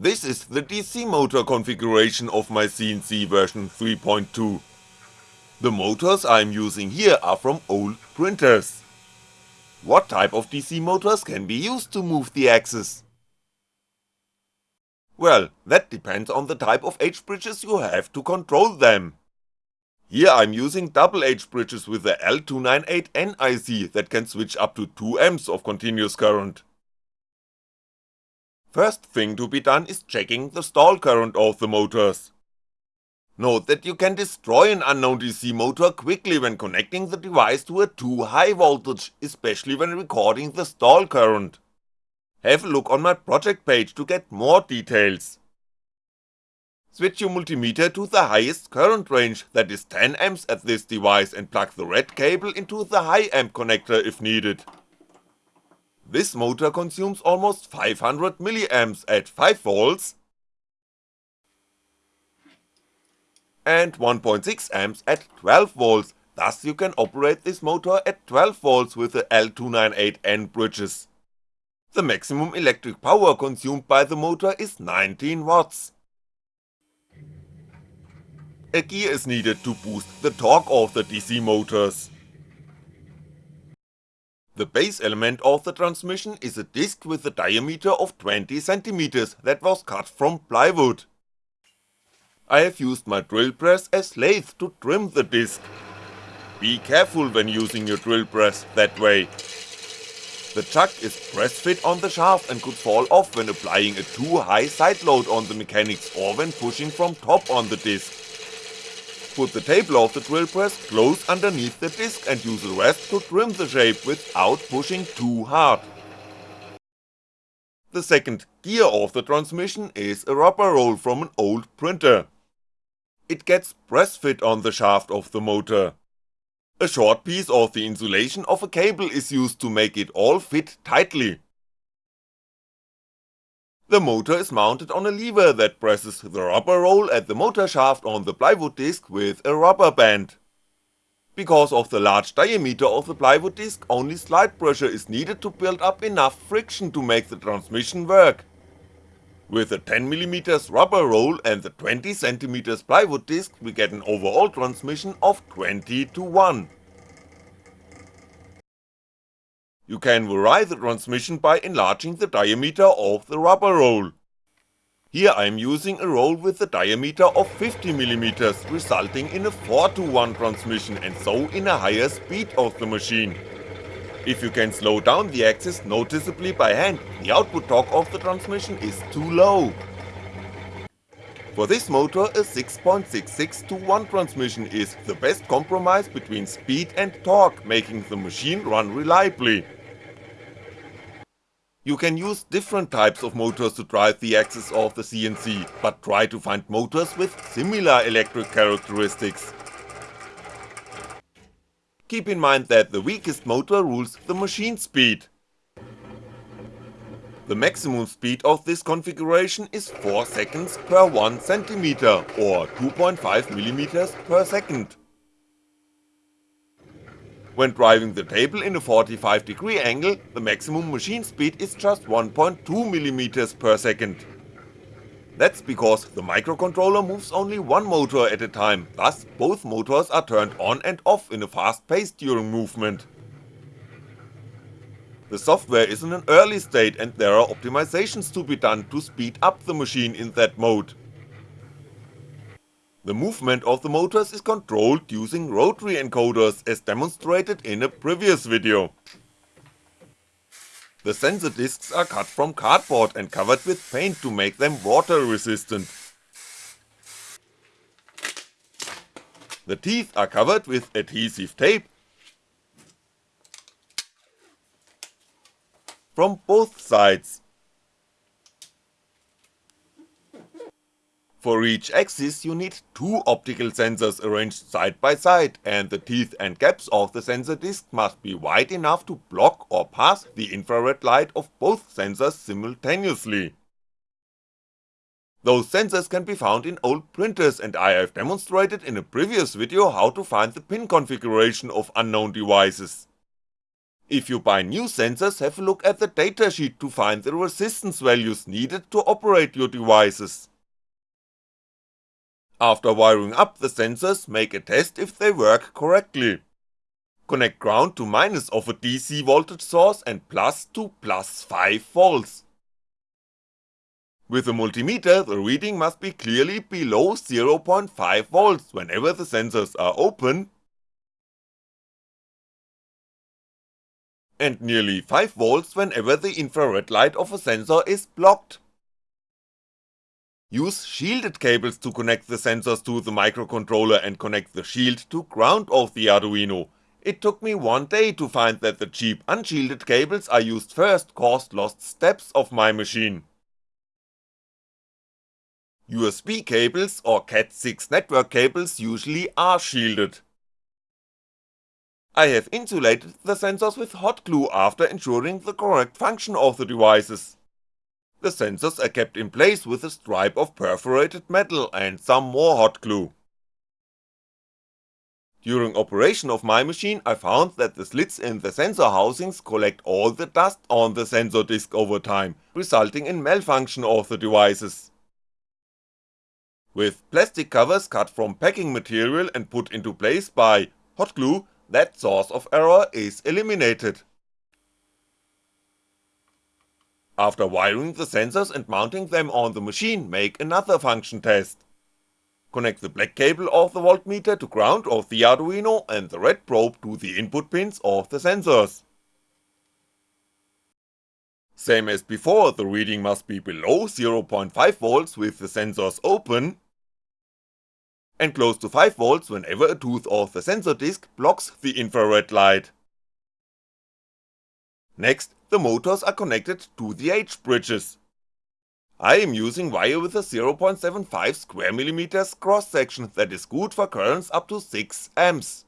This is the DC motor configuration of my CNC version 3.2. The motors I'm using here are from old printers. What type of DC motors can be used to move the axis? Well, that depends on the type of H-bridges you have to control them. Here I'm using double H-bridges with the L298N IC that can switch up to 2A of continuous current. First thing to be done is checking the stall current of the motors. Note that you can destroy an unknown DC motor quickly when connecting the device to a too high voltage, especially when recording the stall current. Have a look on my project page to get more details. Switch your multimeter to the highest current range, that is 10A at this device and plug the red cable into the high amp connector if needed. This motor consumes almost 500mA at 5V and 1.6A at 12V, thus you can operate this motor at 12V with the L298N bridges. The maximum electric power consumed by the motor is 19W. A gear is needed to boost the torque of the DC motors. The base element of the transmission is a disc with a diameter of 20cm that was cut from plywood. I have used my drill press as lathe to trim the disc. Be careful when using your drill press that way. The chuck is press fit on the shaft and could fall off when applying a too high side load on the mechanics or when pushing from top on the disc. Put the table of the drill press close underneath the disc and use the rest to trim the shape without pushing too hard. The second gear of the transmission is a rubber roll from an old printer. It gets press fit on the shaft of the motor. A short piece of the insulation of a cable is used to make it all fit tightly. The motor is mounted on a lever that presses the rubber roll at the motor shaft on the plywood disc with a rubber band. Because of the large diameter of the plywood disc, only slight pressure is needed to build up enough friction to make the transmission work. With a 10mm rubber roll and the 20cm plywood disc we get an overall transmission of 20 to 1. You can vary the transmission by enlarging the diameter of the rubber roll. Here I'm using a roll with a diameter of 50mm resulting in a 4 to 1 transmission and so in a higher speed of the machine. If you can slow down the axis noticeably by hand, the output torque of the transmission is too low. For this motor a 6.66 to 1 transmission is the best compromise between speed and torque, making the machine run reliably. You can use different types of motors to drive the axis of the CNC, but try to find motors with similar electric characteristics. Keep in mind that the weakest motor rules the machine speed. The maximum speed of this configuration is 4 seconds per 1 cm or 2.5mm per second. When driving the table in a 45 degree angle, the maximum machine speed is just 1.2mm per second. That's because the microcontroller moves only one motor at a time, thus both motors are turned on and off in a fast pace during movement. The software is in an early state and there are optimizations to be done to speed up the machine in that mode. The movement of the motors is controlled using rotary encoders as demonstrated in a previous video. The sensor discs are cut from cardboard and covered with paint to make them water resistant. The teeth are covered with adhesive tape from both sides. For each axis you need two optical sensors arranged side by side and the teeth and gaps of the sensor disc must be wide enough to block or pass the infrared light of both sensors simultaneously. Those sensors can be found in old printers and I have demonstrated in a previous video how to find the pin configuration of unknown devices. If you buy new sensors have a look at the datasheet to find the resistance values needed to operate your devices. After wiring up the sensors make a test if they work correctly. Connect ground to minus of a DC voltage source and plus to plus 5V. With a multimeter the reading must be clearly below 0.5V whenever the sensors are open and nearly 5V whenever the infrared light of a sensor is blocked. Use shielded cables to connect the sensors to the microcontroller and connect the shield to ground of the Arduino. It took me one day to find that the cheap unshielded cables I used first caused lost steps of my machine. USB cables or Cat6 network cables usually are shielded. I have insulated the sensors with hot glue after ensuring the correct function of the devices. The sensors are kept in place with a stripe of perforated metal and some more hot glue. During operation of my machine I found that the slits in the sensor housings collect all the dust on the sensor disk over time, resulting in malfunction of the devices. With plastic covers cut from packing material and put into place by hot glue that source of error is eliminated. After wiring the sensors and mounting them on the machine make another function test. Connect the black cable of the voltmeter to ground of the Arduino and the red probe to the input pins of the sensors. Same as before, the reading must be below 0.5V with the sensors open, and close to 5V whenever a tooth of the sensor disk blocks the infrared light. Next, the motors are connected to the H-bridges. I am using wire with a 0.75 square millimeters cross section that is good for currents up to 6A.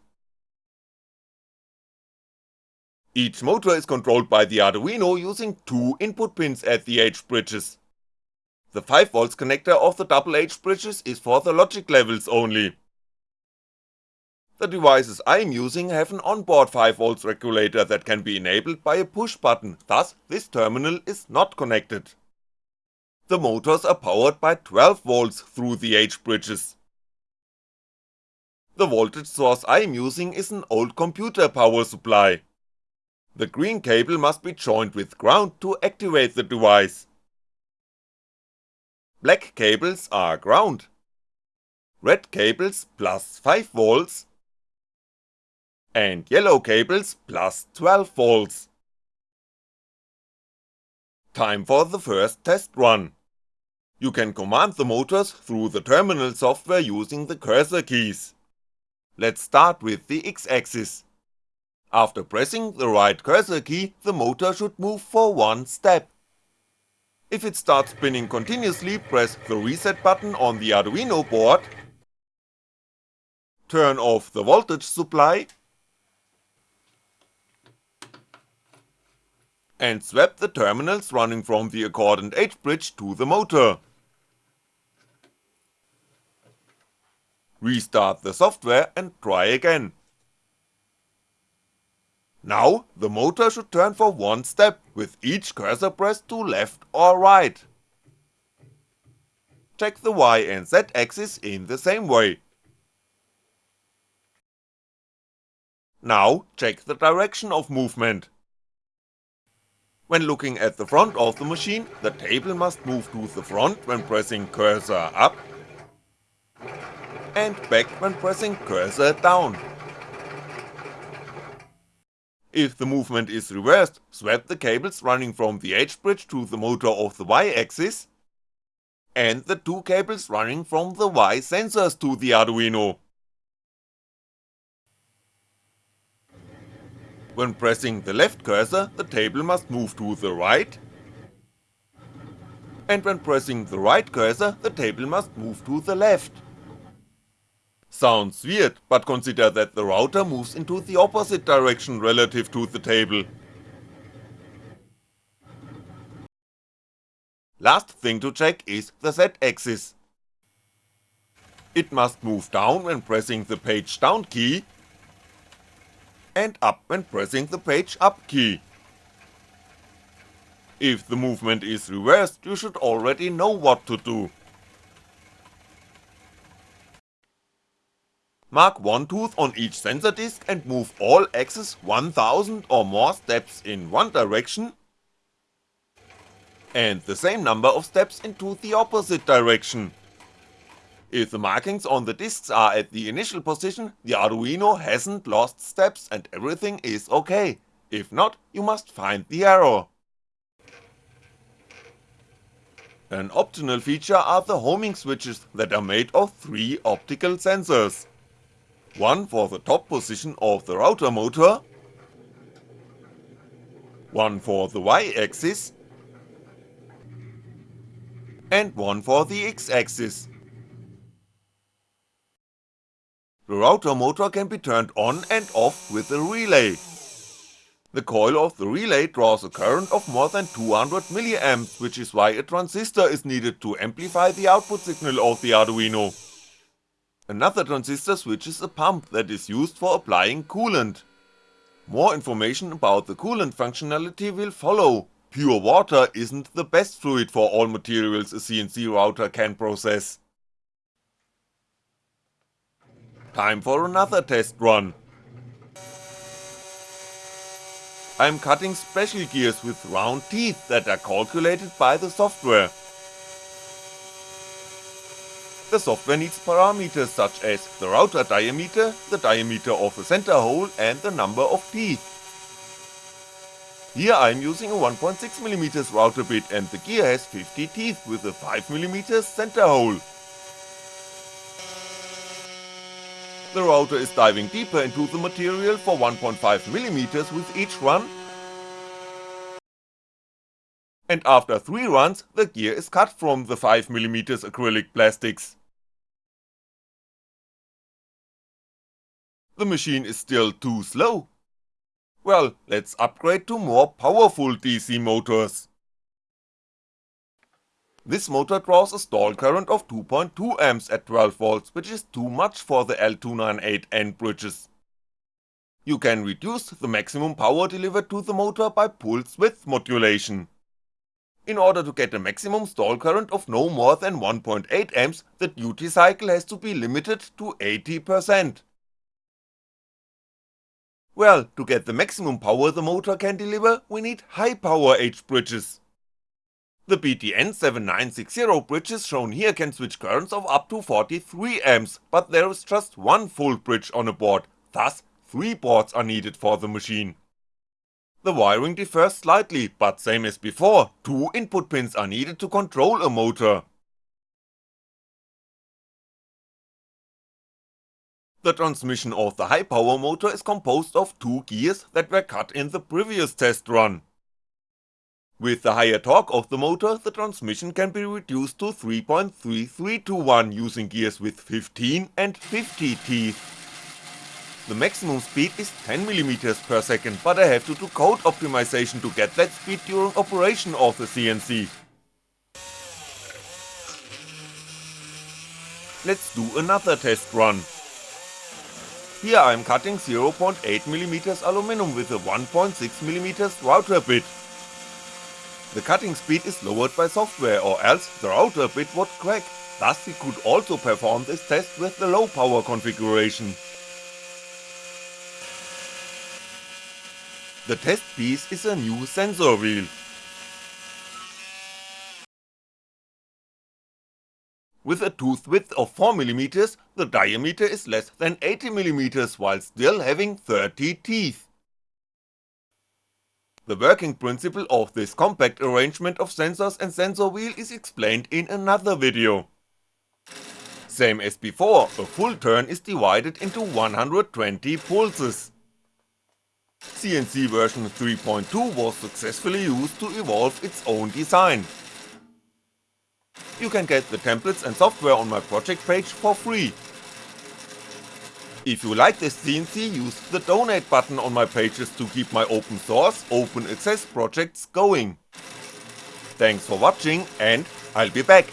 Each motor is controlled by the Arduino using two input pins at the H-bridges. The 5V connector of the double H bridges is for the logic levels only. The devices I'm using have an onboard 5V regulator that can be enabled by a push button, thus this terminal is not connected. The motors are powered by 12V through the H bridges. The voltage source I'm using is an old computer power supply. The green cable must be joined with ground to activate the device. Black cables are ground. Red cables plus 5V and yellow cables plus 12V. Time for the first test run. You can command the motors through the terminal software using the cursor keys. Let's start with the X-axis. After pressing the right cursor key, the motor should move for one step. If it starts spinning continuously, press the reset button on the Arduino board, turn off the voltage supply, and swap the terminals running from the accordant H-bridge to the motor. Restart the software and try again. Now the motor should turn for one step with each cursor pressed to left or right. Check the Y and Z axis in the same way. Now check the direction of movement. When looking at the front of the machine, the table must move to the front when pressing cursor up and back when pressing cursor down. If the movement is reversed, swap the cables running from the H-bridge to the motor of the Y-axis, and the two cables running from the Y sensors to the Arduino. When pressing the left cursor, the table must move to the right, and when pressing the right cursor, the table must move to the left. Sounds weird, but consider that the router moves into the opposite direction relative to the table. Last thing to check is the Z-axis. It must move down when pressing the page down key and up when pressing the page up key. If the movement is reversed you should already know what to do. Mark one tooth on each sensor disk and move all axes 1000 or more steps in one direction and the same number of steps into the opposite direction. If the markings on the discs are at the initial position, the Arduino hasn't lost steps and everything is ok, if not you must find the error. An optional feature are the homing switches that are made of three optical sensors. One for the top position of the router motor, one for the Y axis, and one for the X axis. The router motor can be turned on and off with a relay. The coil of the relay draws a current of more than 200mA which is why a transistor is needed to amplify the output signal of the Arduino. Another transistor switches a pump that is used for applying coolant. More information about the coolant functionality will follow, Pure water isn't the best fluid for all materials a CNC router can process. Time for another test run. I'm cutting special gears with round teeth that are calculated by the software. The software needs parameters such as the router diameter, the diameter of the center hole and the number of teeth. Here I'm using a 1.6mm router bit and the gear has 50 teeth with a 5mm center hole. The router is diving deeper into the material for 1.5mm with each run and after 3 runs the gear is cut from the 5mm acrylic plastics. The machine is still too slow, well, let's upgrade to more powerful DC motors. This motor draws a stall current of 2.2A at 12V which is too much for the L298N bridges. You can reduce the maximum power delivered to the motor by pulse width modulation. In order to get a maximum stall current of no more than 1.8A, the duty cycle has to be limited to 80%. Well, to get the maximum power the motor can deliver, we need high power H bridges. The BTS7960 bridges shown here can switch currents of up to 43A, but there is just one full bridge on a board, thus 3 boards are needed for the machine. The wiring differs slightly, but same as before, two input pins are needed to control a motor. The transmission of the high power motor is composed of two gears that were cut in the previous test run. With the higher torque of the motor, the transmission can be reduced to 3.33 to 1 using gears with 15 and 50 teeth. The maximum speed is 10mm per second, but I have to do code optimization to get that speed during operation of the CNC. Let's do another test run. Here I'm cutting 0.8mm aluminum with a 1.6mm router bit. The cutting speed is lowered by software or else the router bit would crack, thus we could also perform this test with the low power configuration. The test piece is a new sensor wheel, With a tooth width of 4mm, the diameter is less than 80mm while still having 30 teeth. The working principle of this compact arrangement of sensors and sensor wheel is explained in another video. Same as before, a full turn is divided into 120 pulses. CNC version 3.2 was successfully used to evolve its own design, you can get the templates and software on my project page for free. If you like this CNC use the donate button on my pages to keep my open source, open access projects going. Thanks for watching and I'll be back